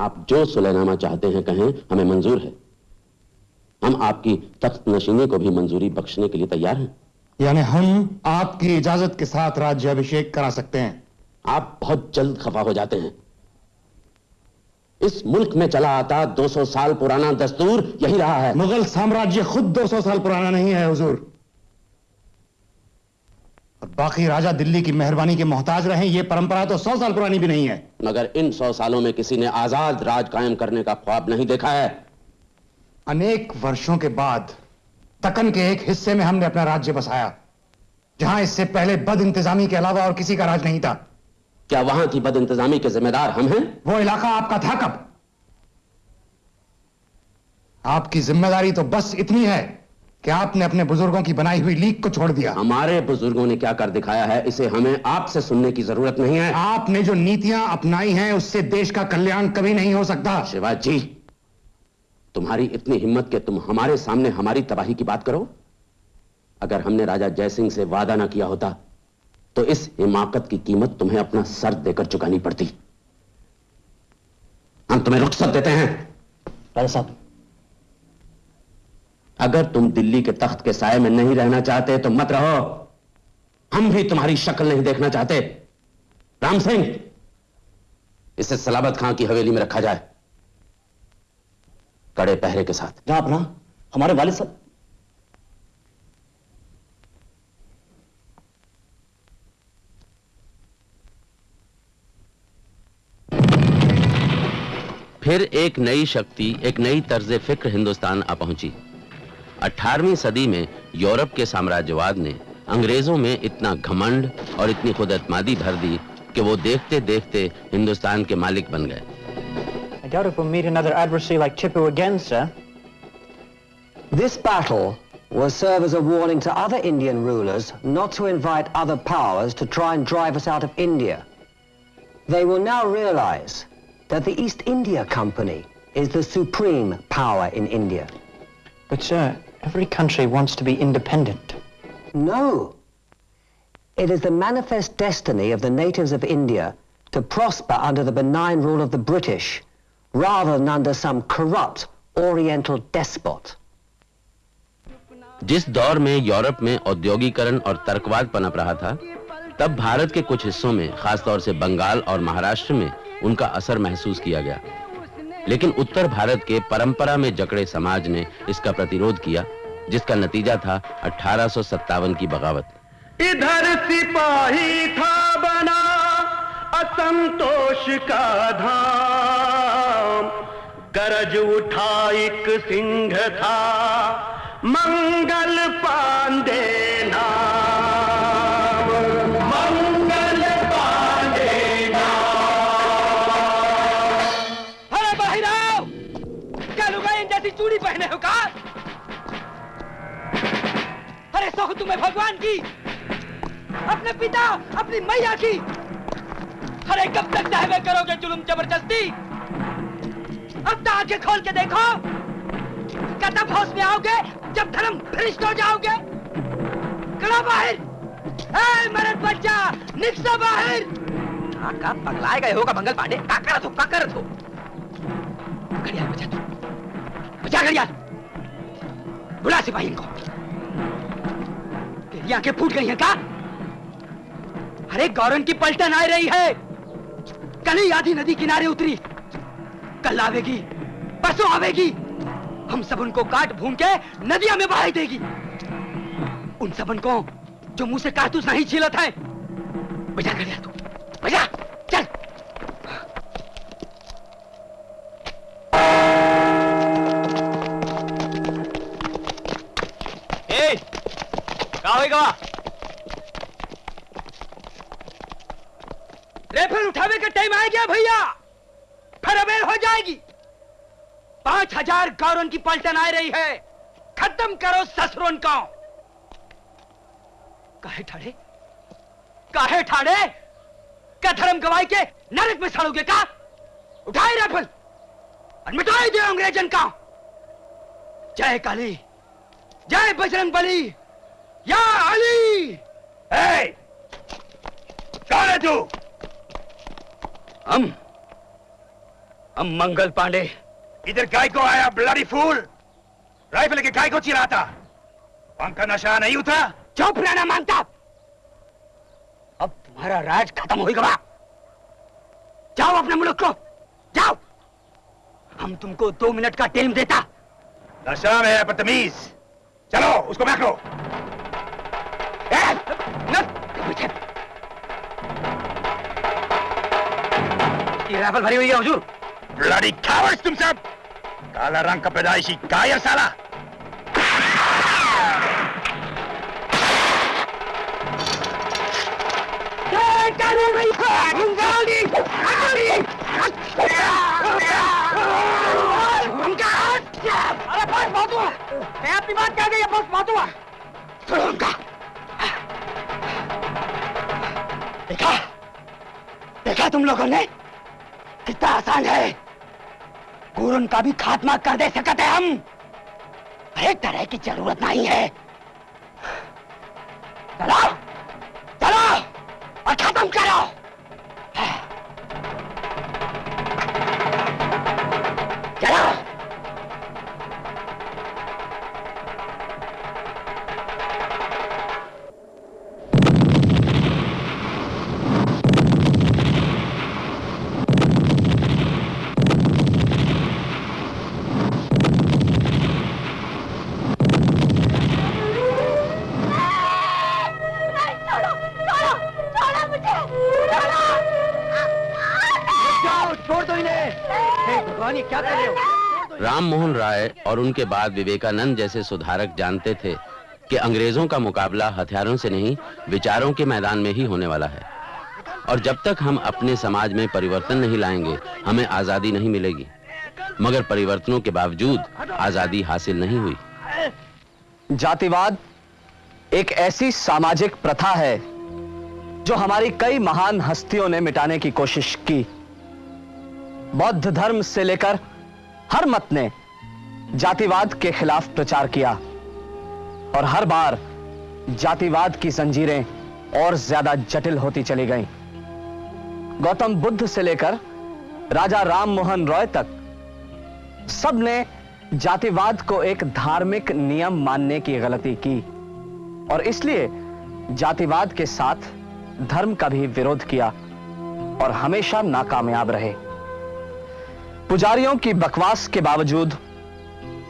आप जो सुलहनामा चाहते हैं कहें हमें मंजूर है। हम आपकी तख्त नशीनी को भी मंजूरी बख्शने के लिए तैयार हैं। यानी हम आपकी इजाज़त के साथ राज्य अभिषेक करा सकते हैं। आप बहुत जल्द खफा हो जाते हैं। इस मुल्क में चला आता 200 साल पुराना दस्तूर यही रहा है। मुगल साम्राज्य खुद 200 साल पुराना नहीं है हुजूर। और बाकी राजा दिल्ली की मेहरबानी के मोहताज रहे ये परंपरा तो 100 साल पुरानी भी नहीं है। मगर इन सौ सालों में किसी ने आज़ाद राज कायम करने का ख्वाब नहीं देखा है। अनेक वर्षों के बाद तकन के एक हिस्से में हमने अपना राज्य बसाया जहाँ इससे पहले बद इंतजामी के अलावा और किसी का राज नहीं था। क्या वहाँ की बद इंतजामी के जिम्मेदार हम हैं? वो इलाका आपका था कब? आपकी ज़िम्मेदारी तो बस इतनी है कि आपने अपने बुज़ुर्गों की बनाई हुई लीक को छोड़ दिया। हमारे बुज़ुर्गों ने क्या कर दिखाया है इसे हमें आपसे सुनने की ज़रूरत नहीं है। आपने जो नीतियाँ अपनाई हैं उससे देश का कल्याण कभी नहीं हो सकता। शिवाजी तुम्हारी इतनी हिम्मत के तुम हमारे सामने हमारी तबाही की बात करो। अगर हमने राजा जयसिंह से वादा ना किया होता तो इस हिमाकत की कीमत तुम्हें अपना सर देकर चुकानी पड़ती। हम तुम्हें रुखसत देते हैं। राजा साहब। अगर तुम दिल्ली के तख्त के साय में नहीं रहना चाहते तो मत रहो। हम भी तुम्हारी शक्ल नहीं देखना चाहते। राम सिंह इसे सलाबत खां की हवेली में रखा जाए। कड़े पहरे के साथ। जहाँ अपना हमारे वालिद साहब फिर एक नई शक्ति एक नई तर्ज फ़िक्र हिंदुस्तान आ पहुँची 18वीं सदी में यूरोप के साम्राज्यवाद ने अंग्रेज़ों में इतना घमंड और इतनी खुदतमादी भर दी कि वो देखते देखते हिंदुस्तान के मालिक बन गए I doubt if we'll meet another adversary like Tipu again, sir. This battle will serve as a warning to other Indian rulers not to invite other powers to try and drive us out of India. They will now realize that the East India Company is the supreme power in India. But, sir, every country wants to be independent. No. It is the manifest destiny of the natives of India to prosper under the benign rule of the British rather than under some corrupt Oriental despot. जिस दौर में Europe में औद्योगिकरण और तर्कवाद पनप रहा था तब भारत के कुछ हिस्सों में खासतौर से बंगाल और महाराष्ट्र में उनका असर महसूस किया गया। लेकिन उत्तर भारत के परंपरा में जकड़े समाज ने इसका प्रतिरोध किया, जिसका नतीजा था अठारह की बगावत। इधर सिपाही था बना असंतोष का धाम। गरज उठा एक सिंह था, मंगल पांडे नाम। तुम्हें भगवान की, अपने पिता, अपनी मैया की। अरे कब तक सहवे करोगे जुलुम ज़बरदस्ती? अब तो आँखें खोल के देखो। तब होश में आओगे, जब धर्म भ्रष्ट हो जाओगे। कड़ा बाहर। ए मेरे बच्चा, निकसा बाहर। का पगलाए गए होगा मंगल पांडे। का करत हो का हो घड़ियाल बजा तू बजा घड़ियाल। बुला सिपाही इनको। तेरी आँखें फूट गई हैं का अरे, गौरन की पलटन आ रही है। कल ही आधी नदी किनारे उतरी। कल आवेगी, परसों आवेगी। हम सब उनको काट भून के नदिया में बहाई देगी। उन सबन को जो मुँह से कारतूस नहीं छीलत है। बजा कर तू। बजा, चल। होएगा रेफर उठावे का टाइम आ गया भैया फिर अबेर हो जाएगी पाँच हज़ार गौरन की पलटन आ रही है खत्म करो ससुरन का काहे ठाड़े काहे ठाड़े क्या धर्म गवाई के नरक में सड़ोगे का उठाए राइफल और मिटाई दे अंग्रेजन का जय काली जय बजरंग बली या अली! ए, कौन है तू? हम हम मंगल पांडे। इधर गाय को आया ब्लडी फूल राइफल के गाय को चिराता पंखा नशा नहीं उठा। चुप रहना मानता। अब तुम्हारा राज खत्म हो गया। जाओ अपने मुल्क को। जाओ। हम तुमको दो मिनट का टाइम देता। नशा में है बदतमीज। चलो उसको बैठ लो। राइफल भरी हुई है हुजूर। ब्लडी कावर्ड्स तुम सब! काला रंग का पैदाइशी कायर साला अरे बस हुआ मैं अपनी बात कह गई बस बहुत हुआ सुनो उनका देखा तुम लोगों ने? कितना आसान है। गुरुन का भी खात्मा कर दे सकते हम। हर तरह की ज़रूरत नहीं है। चलो चलो और खत्म करो। और उनके बाद विवेकानंद जैसे सुधारक जानते थे कि अंग्रेज़ों का मुकाबला हथियारों से नहीं, विचारों के मैदान में ही होने वाला है। और जब तक हम अपने समाज में परिवर्तन नहीं लाएँगे, हमें आज़ादी नहीं मिलेगी। मगर परिवर्तनों के बावजूद आज़ादी हासिल नहीं हुई। जातिवाद एक ऐसी सामाजिक प्रथा है, जो हमारी कई महान हस्तियों ने मिटाने की कोशिश की। बौद्ध धर्म से लेकर हर मत ने जातिवाद के खिलाफ प्रचार किया और हर बार जातिवाद की जंजीरें और ज़्यादा जटिल होती चली गईं। गौतम बुद्ध से लेकर राजा राम मोहन रॉय तक सबने जातिवाद को एक धार्मिक नियम मानने की गलती की और इसलिए जातिवाद के साथ धर्म का भी विरोध किया और हमेशा नाकामयाब रहे पुजारियों की बकवास के बावजूद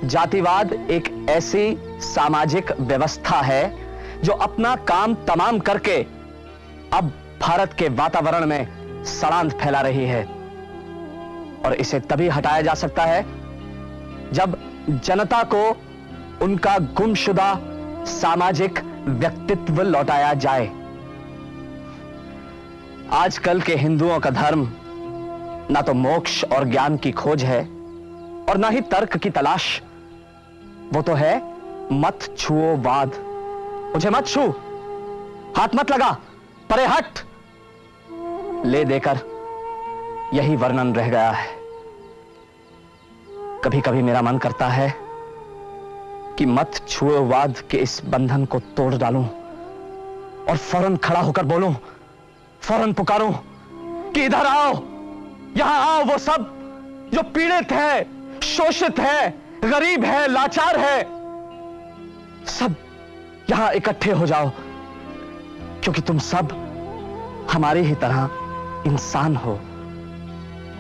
जातिवाद एक ऐसी सामाजिक व्यवस्था है जो अपना काम तमाम करके अब भारत के वातावरण में सड़ांध फैला रही है। और इसे तभी हटाया जा सकता है जब जनता को उनका गुमशुदा सामाजिक व्यक्तित्व लौटाया जाए। आजकल के हिंदुओं का धर्म ना तो मोक्ष और ज्ञान की खोज है और ना ही तर्क की तलाश वो तो है, मत छुओ वाद। मुझे मत छू। हाथ मत लगा, परे हट। ले देकर, यही वर्णन रह गया है। कभी कभी मेरा मन करता है कि मत छुओ वाद के इस बंधन को तोड़ डालूं और फ़ौरन खड़ा होकर बोलूँ, फ़ौरन पुकारूं कि इधर आओ, यहाँ आओ वो सब जो पीड़ित है, शोषित है। गरीब है, लाचार है। सब यहाँ इकट्ठे हो जाओ, क्योंकि तुम सब हमारी ही तरह इंसान हो,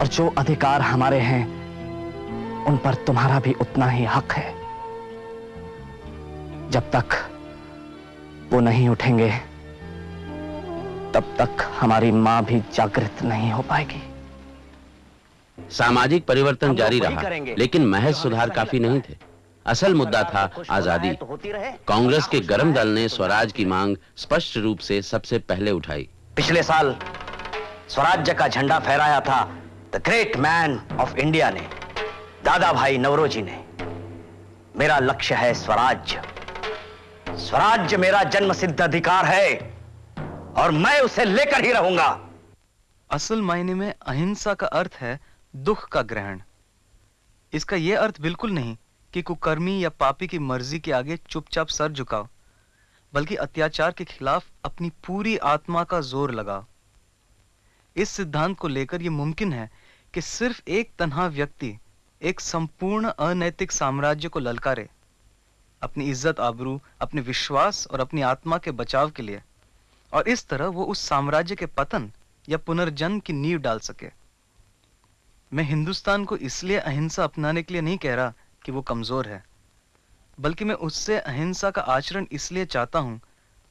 और जो अधिकार हमारे हैं, उन पर तुम्हारा भी उतना ही हक है। जब तक वो नहीं उठेंगे, तब तक हमारी माँ भी जागृत नहीं हो पाएगी। सामाजिक परिवर्तन जारी रहा लेकिन महज सुधार काफ़ी नहीं थे। असल मुद्दा था आज़ादी। कांग्रेस के गरम दल ने स्वराज की मांग स्पष्ट रूप से सबसे पहले उठाई। पिछले साल स्वराज्य का झंडा फहराया था। The great man of India ने दादा भाई नवरोजी ने। मेरा लक्ष्य है स्वराज्य। स्वराज्य मेरा जन्म सिद्ध अधिकार है और मैं उसे लेकर ही रहूँगा। असल मायने में अहिंसा का अर्थ है दुख का ग्रहण। इसका यह अर्थ बिल्कुल नहीं कि कुकर्मी या पापी की मर्ज़ी के आगे चुपचाप सर झुकाओ, बल्कि अत्याचार के खिलाफ अपनी पूरी आत्मा का ज़ोर लगाओ। इस सिद्धांत को लेकर यह मुमकिन है कि सिर्फ़ एक तनहा व्यक्ति एक संपूर्ण अनैतिक साम्राज्य को ललकारे, अपनी इज़्ज़त आबरू, अपने विश्वास और अपनी आत्मा के बचाव के लिए, और इस तरह वो उस साम्राज्य के पतन या पुनर्जन्म की नींव डाल सके। मैं हिंदुस्तान को इसलिए अहिंसा अपनाने के लिए नहीं कह रहा कि वो कमज़ोर है, बल्कि मैं उससे अहिंसा का आचरण इसलिए चाहता हूँ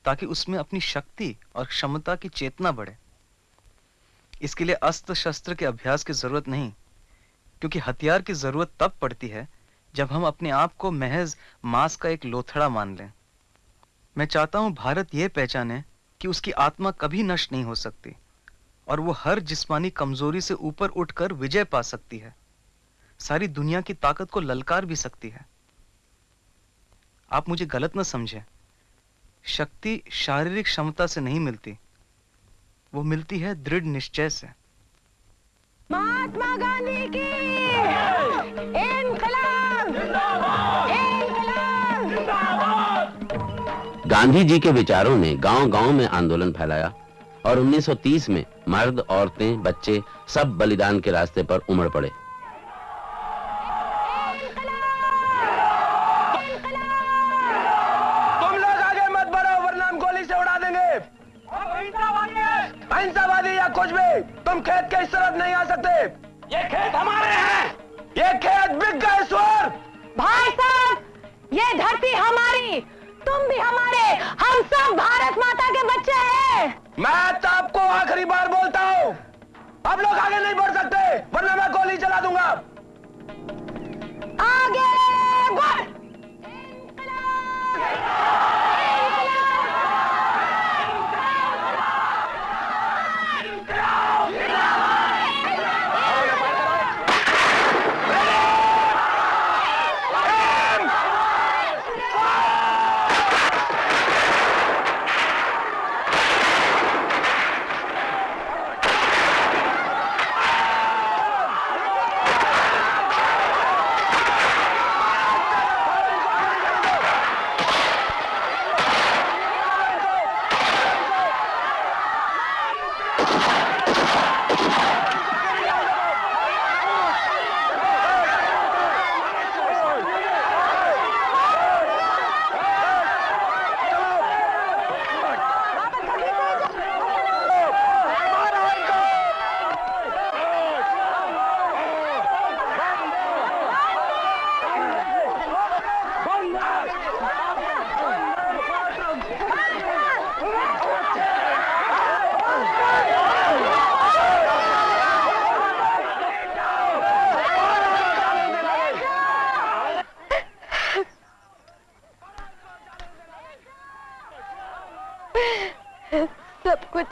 ताकि उसमें अपनी शक्ति और क्षमता की चेतना बढ़े। इसके लिए अस्त्र शस्त्र के अभ्यास की ज़रूरत नहीं, क्योंकि हथियार की ज़रूरत तब पड़ती है जब हम अपने आप को महज मांस का एक लोथड़ा मान लें। मैं चाहता हूँ भारत यह पहचाने कि उसकी आत्मा कभी नष्ट नहीं हो सकती। और वो हर जिस्मानी कमज़ोरी से ऊपर उठकर विजय पा सकती है। सारी दुनिया की ताकत को ललकार भी सकती है। आप मुझे गलत न समझें। शक्ति शारीरिक क्षमता से नहीं मिलती। वो मिलती है दृढ़ निश्चय से। महात्मा गांधी की गांधी जी के विचारों ने गांव-गांव में आंदोलन फैलाया। और 1930 में मर्द औरतें बच्चे सब बलिदान के रास्ते पर उमड़ पड़े। तुम लोग आगे मत बढ़ो वरना हम गोली से उड़ा देंगे। अहिंसावादी या कुछ भी तुम खेत के इस तरफ़ नहीं आ सकते। ये खेत हमारे हैं। ये खेत बिक गए स्वर। भाई साहब ये धरती हमारी। तुम भी हमारे हम सब भारत माता के बच्चे हैं। मैं तो आपको आखिरी बार बोलता हूँ। अब लोग आगे नहीं बढ़ सकते वरना मैं गोली चला दूँगा। आगे बढ़।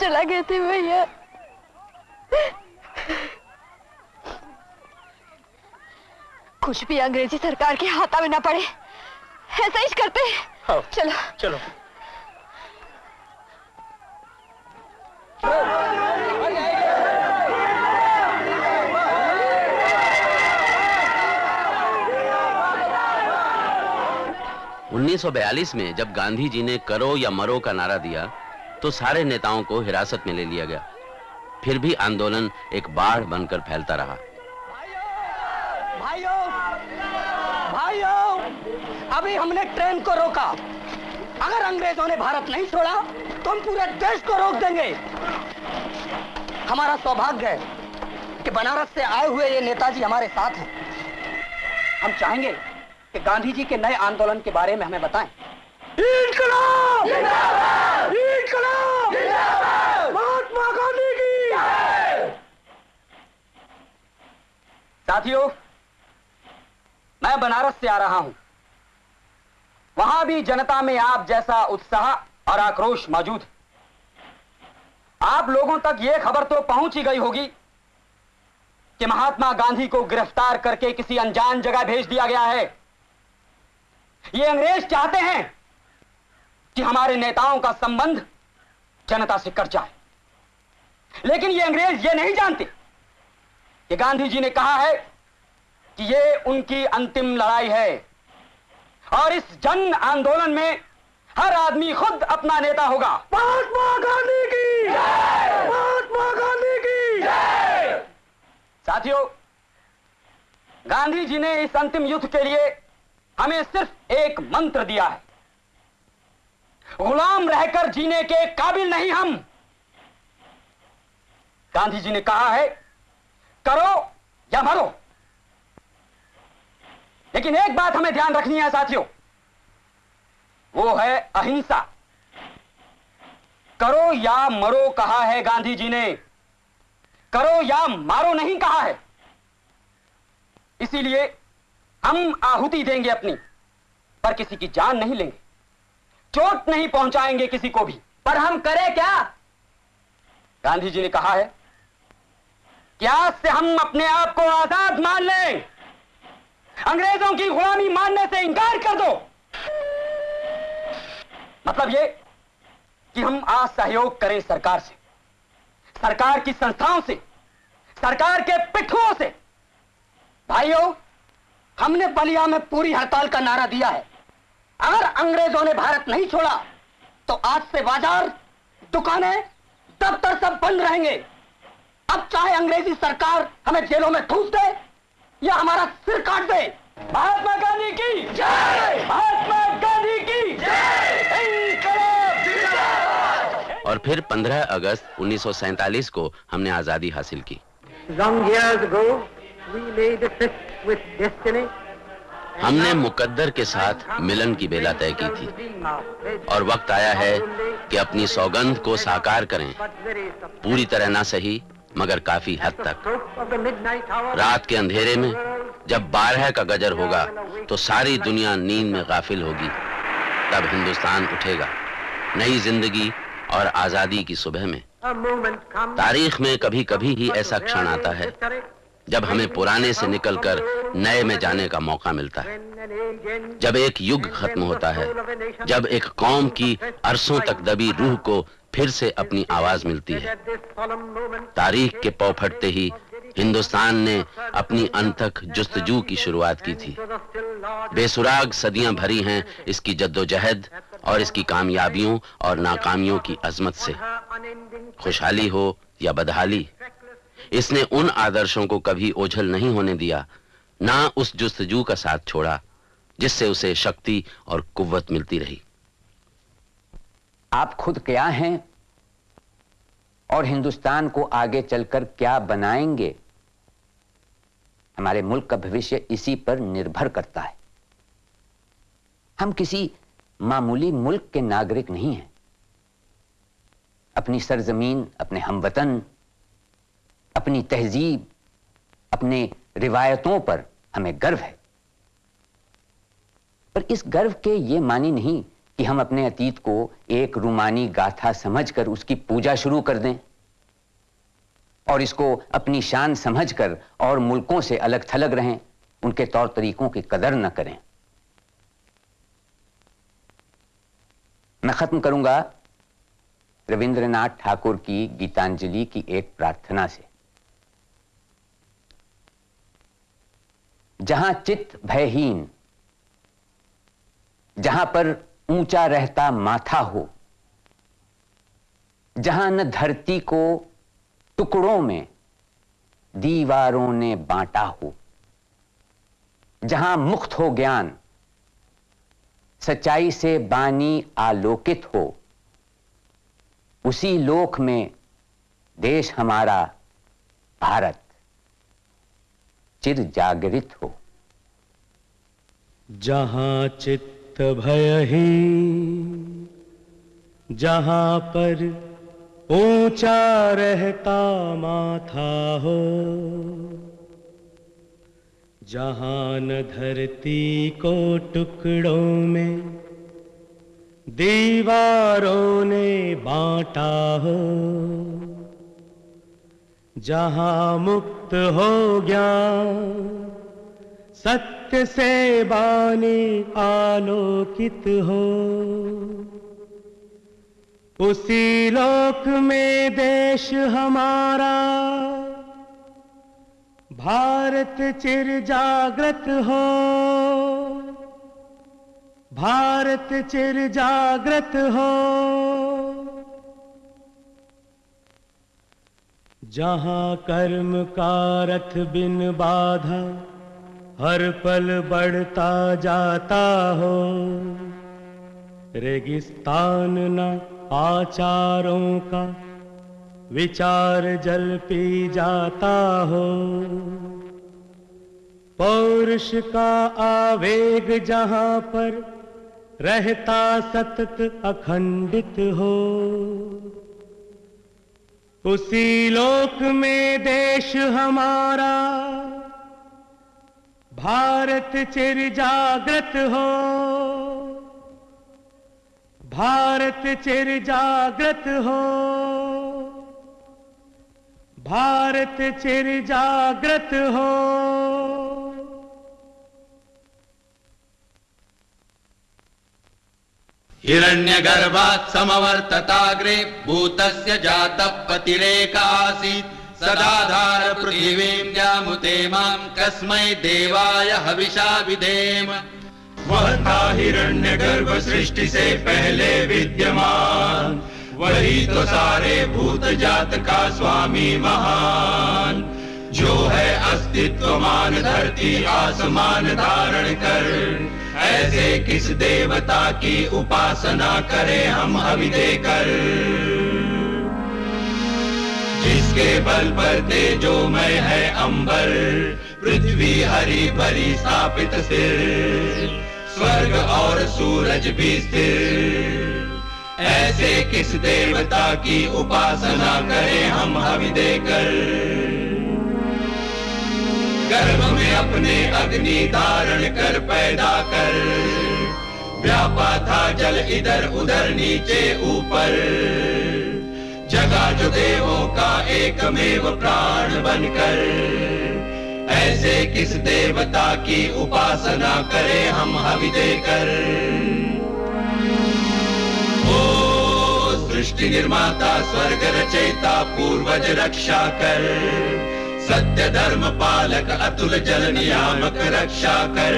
चला गए थे भैया। कुछ भी अंग्रेज़ी सरकार के हाथा में ना पड़े ऐसा ही करते हाँ। चलो। चलो। उन्नीस सौ बयालीस में जब गांधी जी ने करो या मरो का नारा दिया तो सारे नेताओं को हिरासत में ले लिया गया। फिर भी आंदोलन एक बाढ़ बनकर फैलता रहा। भाइयों भाइयों अभी हमने ट्रेन को रोका। अगर अंग्रेज़ों ने भारत नहीं छोड़ा तो हम पूरे देश को रोक देंगे। हमारा सौभाग्य है कि बनारस से आए हुए ये नेताजी हमारे साथ हैं। हम चाहेंगे कि गांधी जी के नए आंदोलन के बारे में हमें बताएँ। इनकलाब महात्मा गांधी की साथियों, मैं बनारस से आ रहा हूँ। वहाँ भी जनता में आप जैसा उत्साह और आक्रोश मौजूद। आप लोगों तक यह खबर तो पहुँच ही गई होगी कि महात्मा गांधी को गिरफ़्तार करके किसी अनजान जगह भेज दिया गया है। ये अंग्रेज़ चाहते हैं कि हमारे नेताओं का संबंध जनता से कट जाए। लेकिन ये अंग्रेज़ ये नहीं जानते कि गांधी जी ने कहा है कि ये उनकी अंतिम लड़ाई है। और इस जन आंदोलन में हर आदमी खुद अपना नेता होगा। महात्मा गांधी की! महात्मा गांधी की! साथियों गांधी जी ने इस अंतिम युद्ध के लिए हमें सिर्फ़ एक मंत्र दिया है। गुलाम रहकर जीने के काबिल नहीं हम। गांधी जी ने कहा है करो या मरो। लेकिन एक बात हमें ध्यान रखनी है, साथियों। वो है अहिंसा। करो या मरो कहा है गांधी जी ने। करो या मारो नहीं कहा है। इसीलिए हम आहुति देंगे अपनी, पर किसी की जान नहीं लेंगे। चोट नहीं पहुंचाएँगे किसी को भी। पर हम करें क्या? गांधी जी ने कहा है कि आज से हम अपने आप को आज़ाद मान लें? अंग्रेज़ों की गुलामी मानने से इंकार कर दो। मतलब ये कि हम आज सहयोग करें सरकार से, सरकार की संस्थाओं से, सरकार के पिट्ठुओं से। भाइयों, हमने बलिया में पूरी हड़ताल का नारा दिया है। अगर अंग्रेज़ों ने भारत नहीं छोड़ा तो आज से बाज़ार, दुकानें, दफ्तर सब बंद रहेंगे। अब चाहे अंग्रेज़ी सरकार हमें जेलों में ठूस दे या हमारा सिर काट दे महात्मा गांधी की जय! महात्मा गांधी की जय! और फिर 15 अगस्त 1947 को हमने आज़ादी हासिल की। Long years ago, we made a tryst with destiny. हमने मुकद्दर के साथ मिलन की बेला तय की थी। और वक्त आया है कि अपनी सौगंध को साकार करें। पूरी तरह ना सही मगर काफ़ी हद तक। रात के अंधेरे में जब बारह का गजर होगा तो सारी दुनिया नींद में गाफिल होगी। तब हिंदुस्तान उठेगा। नई ज़िंदगी और आज़ादी की सुबह में. तारीख में कभी कभी ही ऐसा क्षण आता है जब हमें पुराने से निकलकर नए में जाने का मौका मिलता है। जब एक युग खत्म होता है जब एक कौम की अरसों तक दबी रूह को फिर से अपनी आवाज़ मिलती है। तारीख के पौ फटते ही हिंदुस्तान ने अपनी अनथक जुस्तजू की शुरुआत की थी। बेसुराग सदियाँ भरी हैं इसकी जद्दोजहद और इसकी कामयाबियों और नाकामियों की अजमत से। खुशहाली हो या बदहाली, इसने उन आदर्शों को कभी ओझल नहीं होने दिया, ना उस जुस्तजू का साथ छोड़ा, जिससे उसे शक्ति और कुव्वत मिलती रही। आप खुद क्या हैं? और हिंदुस्तान को आगे चलकर क्या बनाएँगे? हमारे मुल्क का भविष्य इसी पर निर्भर करता है। हम किसी मामूली मुल्क के नागरिक नहीं हैं। अपनी सरजमीन, अपने हमवतन, अपनी तहजीब, अपने रिवायतों पर हमें गर्व है। पर इस गर्व के ये मानी नहीं कि हम अपने अतीत को एक रूमानी गाथा समझकर उसकी पूजा शुरू कर दें और इसको अपनी शान समझकर और मुल्कों से अलग थलग रहें, उनके तौर तरीकों की कदर न करें। मैं खत्म करूँगा रविंद्रनाथ ठाकुर की गीतांजलि की एक प्रार्थना से। जहाँ चित्त भयहीन, जहाँ पर ऊँचा रहता माथा हो, जहाँ न धरती को टुकड़ों में दीवारों ने बांटा हो, जहाँ मुक्त हो ज्ञान, सच्चाई से बानी आलोकित हो, उसी लोक में देश हमारा भारत चिर जागृत हो। जहाँ चित्त भयहीन जहाँ पर ऊँचा रहता माथा हो, जहाँ न धरती को टुकड़ों में दीवारों ने बांटा हो, जहाँ मुक्त हो ज्ञान सत्य से बानी आलोकित हो। उसी लोक में देश हमारा, भारत चिर जागृत हो। भारत चिर जागृत हो। जहाँ कर्म का रथ बिन बाधा हर पल बढ़ता जाता हो। रेगिस्तान न आचारों का विचार जल पी जाता हो। पौरुष का आवेग जहाँ पर रहता सतत अखंडित हो। उसी लोक में देश हमारा भारत चिर जागृत हो। भारत चिर जागृत हो। भारत चिर जागृत हो। हिरण्यगर्भात् समवर्तताग्रे भूतस्य जातः पतिरेक आसीत्। सदाधार पृथिवीं जामुते माँ कस्मै देवाय हविषा विधेम वह था हिरण्य गर्भ सृष्टि से पहले विद्यमान। वही तो सारे भूत जात का स्वामी महान। जो है अस्तित्वमान धरती आसमान धारण कर। ऐसे किस देवता की उपासना करें हम हवि देकर जिसके बल पर तेजो मैं है अंबर। पृथ्वी हरी भरी स्थापित स्थिर स्वर्ग और सूरज भी स्थिर। ऐसे किस देवता की उपासना करें हम हवि देकर? गर्भ में अपने अग्नि धारण कर पैदा कर। व्यापा था जल इधर उधर नीचे ऊपर। जगा जो देवों का एकमेव प्राण बनकर। ऐसे किस देवता की उपासना करें हम हवि देकर? ओ सृष्टि निर्माता, स्वर्ग रचयिता, पूर्वज रक्षा कर। सत्य धर्म पालक अतुल जल नियामक रक्षा कर।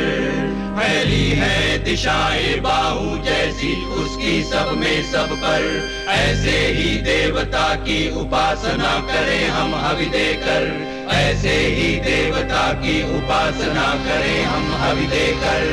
फैली है दिशाएँ बाहु जैसी उसकी सब में सब पर। ऐसे ही देवता की उपासना करें हम हवि देकर। ऐसे ही देवता की उपासना करें हम हवि देकर।